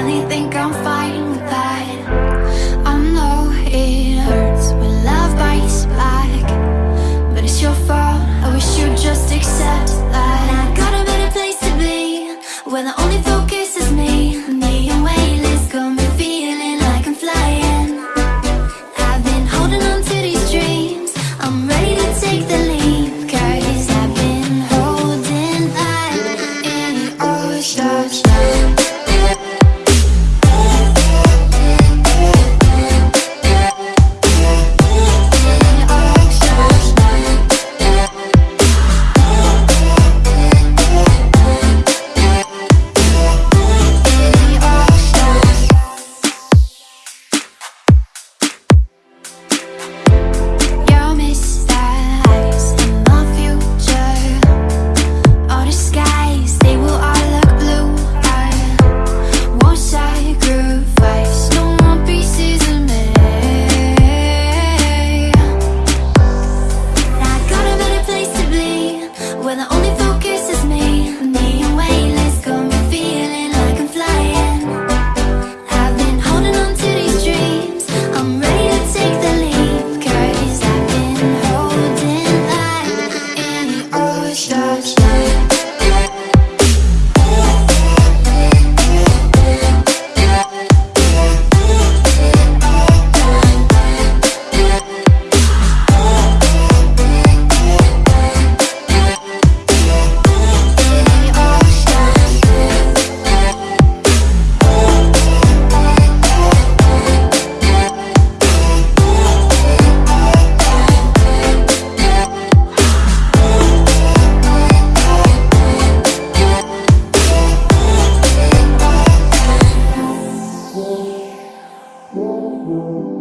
finally think I'm fine with that Oh.